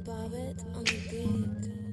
Bobbitt on the beat.